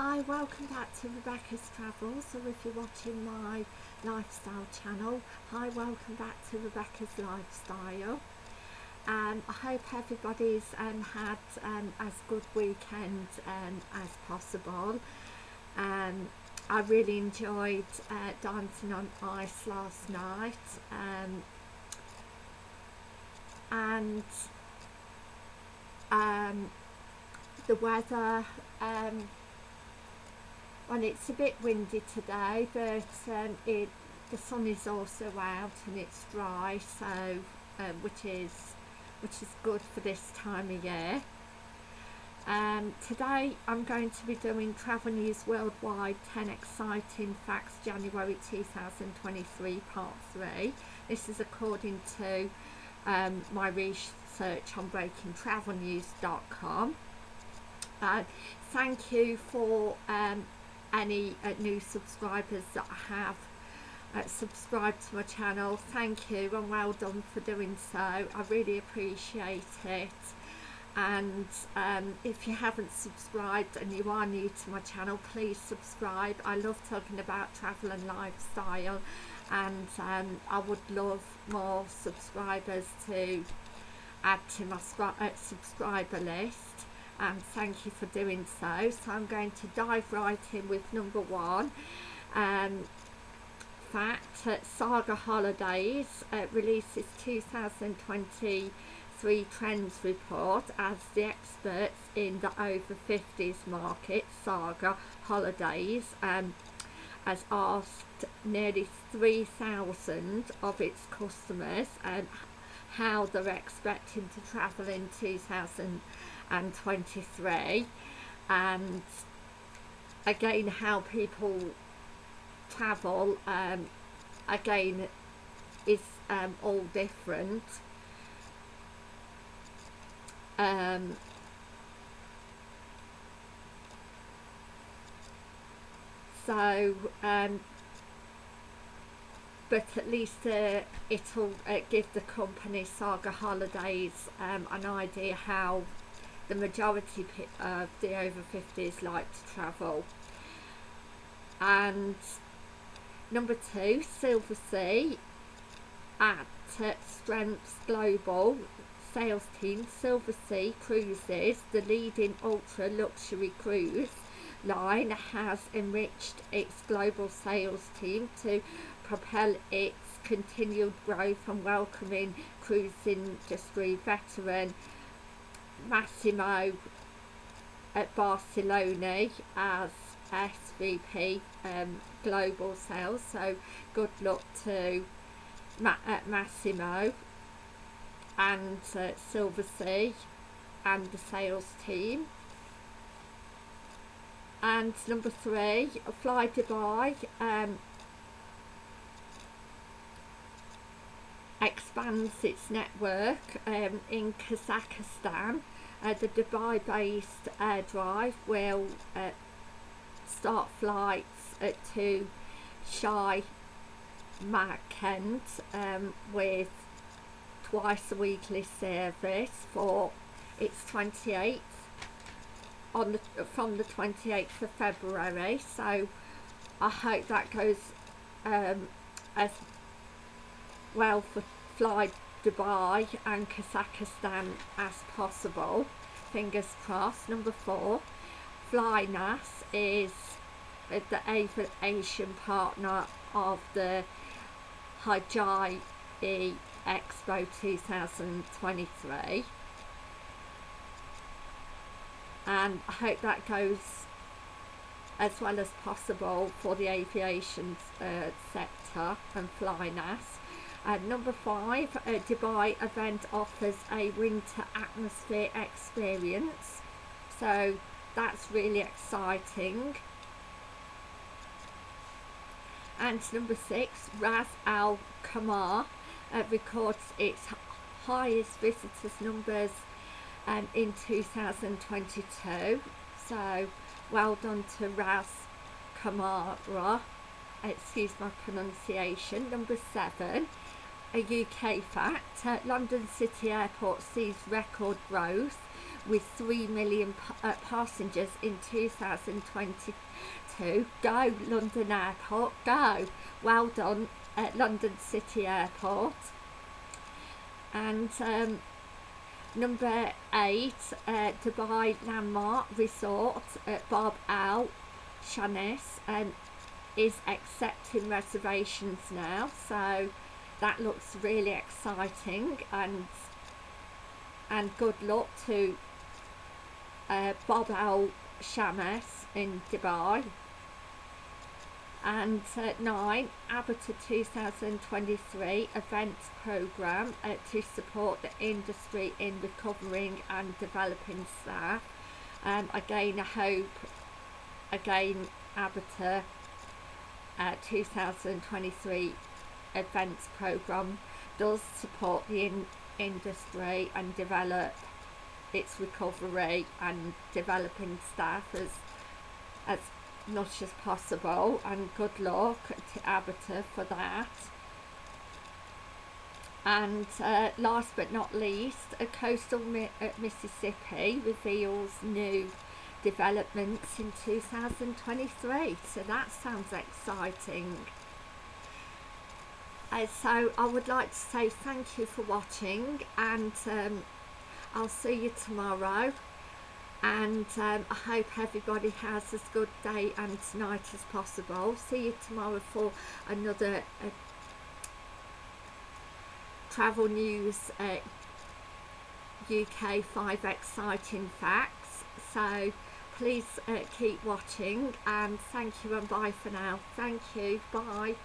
Hi, welcome back to Rebecca's Travels, or if you're watching my lifestyle channel, hi, welcome back to Rebecca's Lifestyle. Um, I hope everybody's um, had um, as good weekend um, as possible. Um, I really enjoyed uh, dancing on ice last night um, and the weather and it's a bit windy today but um, it the sun is also out and it's dry so um, which is which is good for this time of year. Um, today I'm going to be doing Travel News Worldwide 10 Exciting Facts January 2023 Part 3 this is according to um, my research on breakingtravelnews.com uh, thank you for um, any uh, new subscribers that have uh, subscribed to my channel. Thank you and well done for doing so. I really appreciate it. And um, if you haven't subscribed and you are new to my channel please subscribe. I love talking about travel and lifestyle and um, I would love more subscribers to add to my uh, subscriber list and thank you for doing so. So I'm going to dive right in with number one. Um, fact uh, Saga Holidays uh, releases 2023 trends report as the experts in the over 50s market Saga Holidays um, has asked nearly 3,000 of its customers um, how they're expecting to travel in 2023 and 23 and again how people travel um, again is um, all different. Um, so um, but at least uh, it'll uh, give the company Saga Holidays um, an idea how the majority of the over 50s like to travel. And number two Silver Sea at Strengths Global sales team Silver Sea Cruises the leading ultra luxury cruise line has enriched its global sales team to propel its continued growth and welcoming cruise industry veteran Massimo Brancaleoni as SVP um, Global Sales. So good luck to Ma uh, Massimo and uh, Silversea and the sales team. And number three, Fly Dubai um, expands its network um, in Kazakhstan. Uh, the Dubai-based AirDrive will uh, start flights uh, to Shai Makend um, with twice a weekly service for its 28th on the from the 28th of February so I hope that goes um, as well for fly Dubai and Kazakhstan as possible. Fingers crossed. Number four Flynas is the aviation partner of the Hajj Expo 2023 and I hope that goes as well as possible for the aviation uh, sector and Flynas and number five, a Dubai event offers a winter atmosphere experience. So that's really exciting. And number six, Ras Al Khaimah uh, records its highest visitors numbers um, in 2022. So well done to Ras Kamara. Excuse my pronunciation. Number seven, a UK fact, uh, London City Airport sees record growth with 3 million uh, passengers in 2022. Go London Airport, go! Well done at London City Airport. And um, number eight, uh, Dubai Landmark Resort at Bab Al Shams and is accepting reservations now. So that looks really exciting and and good luck to uh, Bob Al Shamas in Dubai. And uh, 9 ABTA 2023 events programme uh, to support the industry in recovering and developing staff. Um, again I hope again ABTA uh, 2023 events programme does support the in industry and develop its recovery and developing staff as as much as possible and good luck to ABTA for that. And uh, last but not least a coastal Mi uh, Mississippi reveals new developments in 2023 so that sounds exciting uh, so I would like to say thank you for watching and um, I'll see you tomorrow and um, I hope everybody has as good day and night as possible. See you tomorrow for another uh, travel news uh, UK 5 exciting facts. So please uh, keep watching and thank you and bye for now. Thank you. Bye.